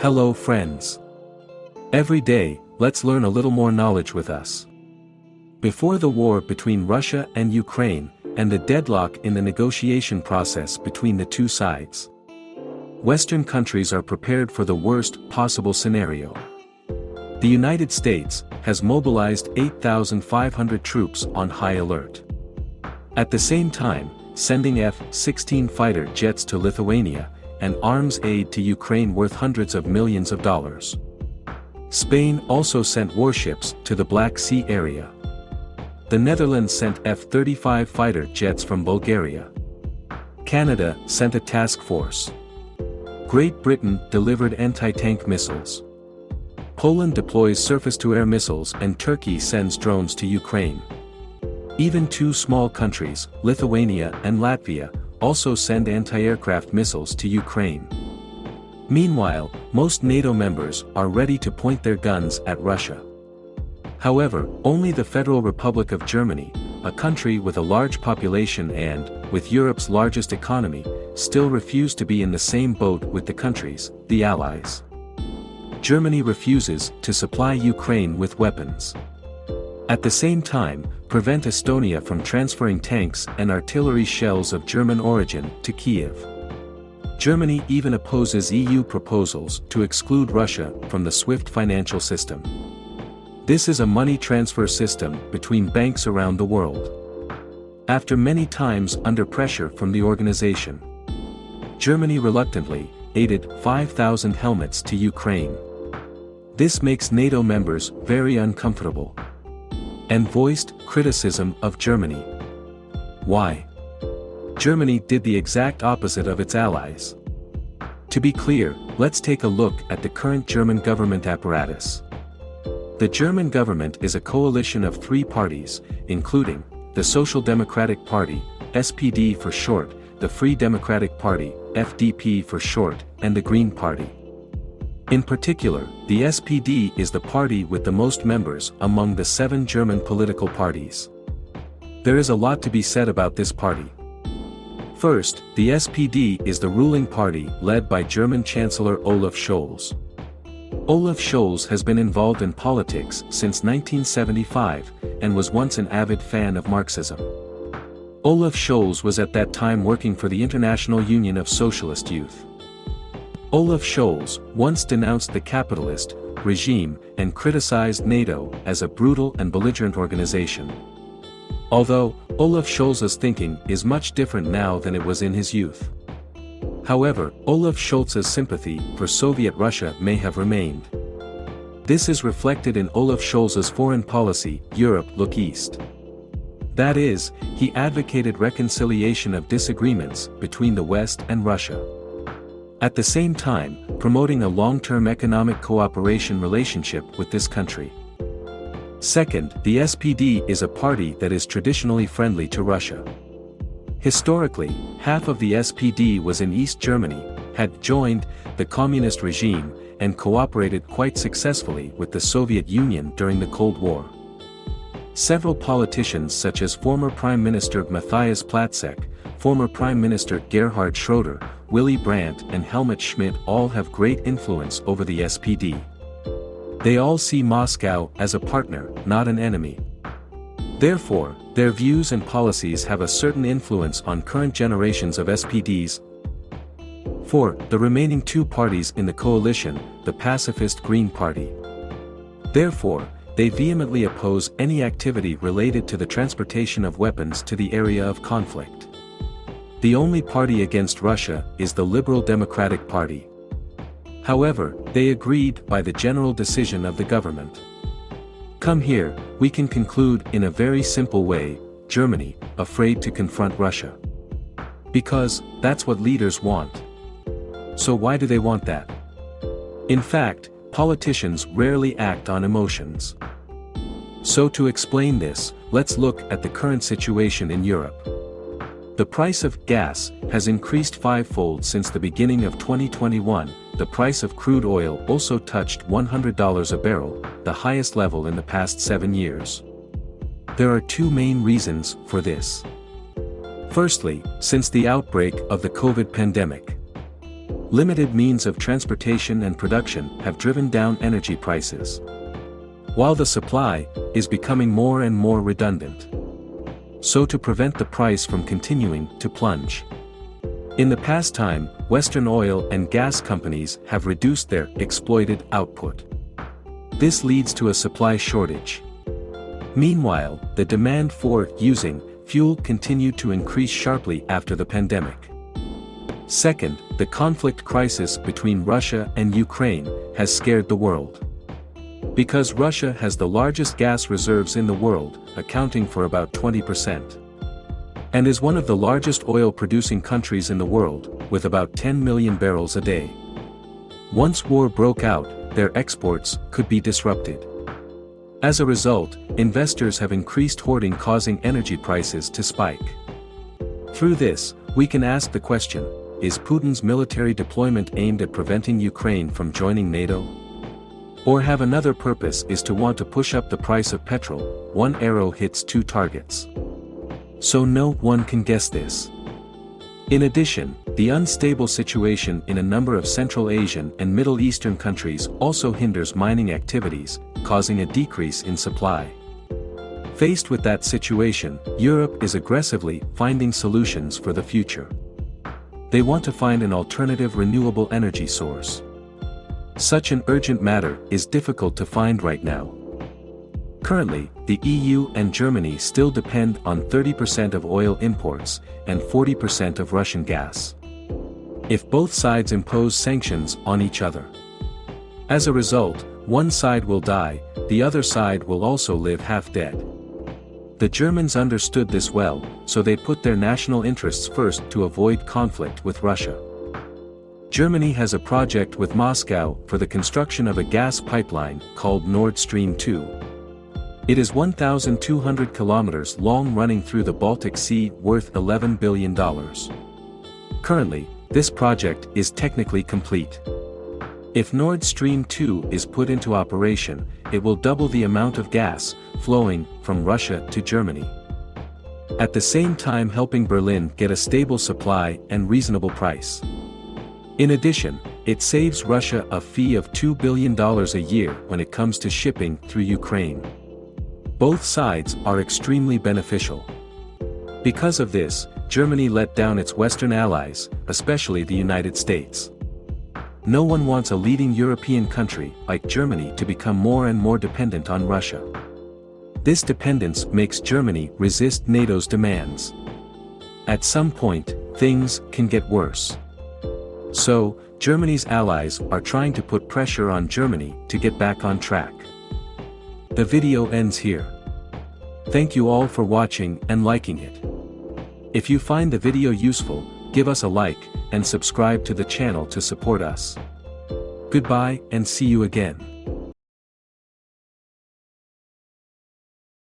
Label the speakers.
Speaker 1: Hello friends. Every day, let's learn a little more knowledge with us. Before the war between Russia and Ukraine, and the deadlock in the negotiation process between the two sides. Western countries are prepared for the worst possible scenario. The United States has mobilized 8,500 troops on high alert. At the same time, sending F-16 fighter jets to Lithuania, and arms aid to Ukraine worth hundreds of millions of dollars. Spain also sent warships to the Black Sea area. The Netherlands sent F-35 fighter jets from Bulgaria. Canada sent a task force. Great Britain delivered anti-tank missiles. Poland deploys surface-to-air missiles and Turkey sends drones to Ukraine. Even two small countries, Lithuania and Latvia, also send anti-aircraft missiles to Ukraine. Meanwhile, most NATO members are ready to point their guns at Russia. However, only the Federal Republic of Germany, a country with a large population and, with Europe's largest economy, still refuse to be in the same boat with the countries, the Allies. Germany refuses to supply Ukraine with weapons. At the same time, prevent Estonia from transferring tanks and artillery shells of German origin to Kiev. Germany even opposes EU proposals to exclude Russia from the SWIFT financial system. This is a money transfer system between banks around the world. After many times under pressure from the organization, Germany reluctantly aided 5,000 helmets to Ukraine. This makes NATO members very uncomfortable and voiced criticism of Germany. Why? Germany did the exact opposite of its allies. To be clear, let's take a look at the current German government apparatus. The German government is a coalition of three parties, including, the Social Democratic Party, SPD for short, the Free Democratic Party, FDP for short, and the Green Party. In particular, the SPD is the party with the most members among the seven German political parties. There is a lot to be said about this party. First, the SPD is the ruling party led by German Chancellor Olaf Scholz. Olaf Scholz has been involved in politics since 1975, and was once an avid fan of Marxism. Olaf Scholz was at that time working for the International Union of Socialist Youth. Olaf Scholz once denounced the capitalist regime and criticized NATO as a brutal and belligerent organization. Although, Olaf Scholz's thinking is much different now than it was in his youth. However, Olaf Scholz's sympathy for Soviet Russia may have remained. This is reflected in Olaf Scholz's foreign policy, Europe Look East. That is, he advocated reconciliation of disagreements between the West and Russia. At the same time, promoting a long-term economic cooperation relationship with this country. Second, the SPD is a party that is traditionally friendly to Russia. Historically, half of the SPD was in East Germany, had joined the communist regime, and cooperated quite successfully with the Soviet Union during the Cold War. Several politicians such as former Prime Minister Matthias Platzeck, former Prime Minister Gerhard Schroeder, Willy Brandt and Helmut Schmidt all have great influence over the SPD. They all see Moscow as a partner, not an enemy. Therefore, their views and policies have a certain influence on current generations of SPDs. 4. The remaining two parties in the coalition, the pacifist Green Party. Therefore, they vehemently oppose any activity related to the transportation of weapons to the area of conflict. The only party against Russia is the Liberal Democratic Party. However, they agreed by the general decision of the government. Come here, we can conclude in a very simple way, Germany, afraid to confront Russia. Because, that's what leaders want. So why do they want that? In fact, politicians rarely act on emotions. So to explain this, let's look at the current situation in Europe. The price of gas has increased fivefold since the beginning of 2021, the price of crude oil also touched $100 a barrel, the highest level in the past seven years. There are two main reasons for this. Firstly, since the outbreak of the COVID pandemic. Limited means of transportation and production have driven down energy prices. While the supply is becoming more and more redundant. So to prevent the price from continuing to plunge. In the past time, Western oil and gas companies have reduced their exploited output. This leads to a supply shortage. Meanwhile, the demand for using fuel continued to increase sharply after the pandemic. Second, the conflict crisis between Russia and Ukraine has scared the world. Because Russia has the largest gas reserves in the world, accounting for about 20%. And is one of the largest oil-producing countries in the world, with about 10 million barrels a day. Once war broke out, their exports could be disrupted. As a result, investors have increased hoarding causing energy prices to spike. Through this, we can ask the question, is Putin's military deployment aimed at preventing Ukraine from joining NATO? Or have another purpose is to want to push up the price of petrol, one arrow hits two targets. So no one can guess this. In addition, the unstable situation in a number of Central Asian and Middle Eastern countries also hinders mining activities, causing a decrease in supply. Faced with that situation, Europe is aggressively finding solutions for the future. They want to find an alternative renewable energy source. Such an urgent matter is difficult to find right now. Currently, the EU and Germany still depend on 30% of oil imports and 40% of Russian gas. If both sides impose sanctions on each other. As a result, one side will die, the other side will also live half dead. The Germans understood this well, so they put their national interests first to avoid conflict with Russia. Germany has a project with Moscow for the construction of a gas pipeline called Nord Stream 2. It is 1,200 kilometers long running through the Baltic Sea worth $11 billion. Currently, this project is technically complete. If Nord Stream 2 is put into operation, it will double the amount of gas, flowing, from Russia to Germany. At the same time helping Berlin get a stable supply and reasonable price. In addition, it saves Russia a fee of $2 billion a year when it comes to shipping through Ukraine. Both sides are extremely beneficial. Because of this, Germany let down its Western allies, especially the United States. No one wants a leading European country, like Germany to become more and more dependent on Russia. This dependence makes Germany resist NATO's demands. At some point, things can get worse. So, Germany's allies are trying to put pressure on Germany to get back on track. The video ends here. Thank you all for watching and liking it. If you find the video useful, give us a like, and subscribe to the channel to support us. Goodbye and see you again.